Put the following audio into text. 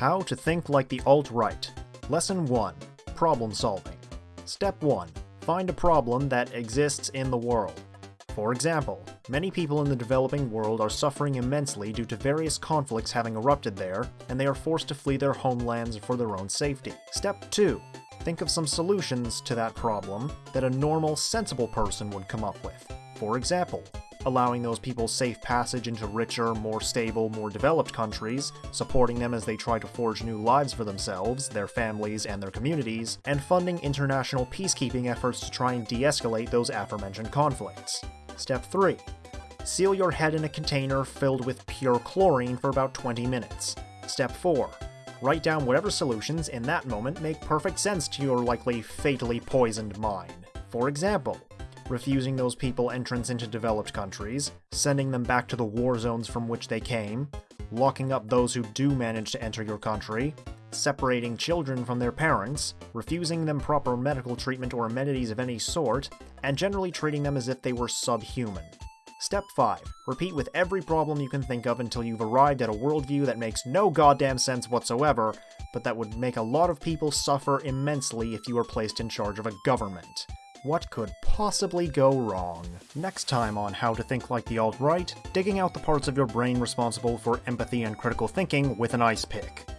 How to think like the alt-right. Lesson 1. Problem solving. Step 1. Find a problem that exists in the world. For example, many people in the developing world are suffering immensely due to various conflicts having erupted there, and they are forced to flee their homelands for their own safety. Step 2. Think of some solutions to that problem that a normal, sensible person would come up with. For example, allowing those people safe passage into richer, more stable, more developed countries, supporting them as they try to forge new lives for themselves, their families, and their communities, and funding international peacekeeping efforts to try and de-escalate those aforementioned conflicts. Step 3. Seal your head in a container filled with pure chlorine for about 20 minutes. Step 4. Write down whatever solutions in that moment make perfect sense to your likely fatally poisoned mind. For example, refusing those people entrance into developed countries, sending them back to the war zones from which they came, locking up those who do manage to enter your country, separating children from their parents, refusing them proper medical treatment or amenities of any sort, and generally treating them as if they were subhuman. Step 5. Repeat with every problem you can think of until you've arrived at a worldview that makes no goddamn sense whatsoever, but that would make a lot of people suffer immensely if you were placed in charge of a government. What could possibly go wrong? Next time on How to Think Like the Alt-Right, digging out the parts of your brain responsible for empathy and critical thinking with an ice pick.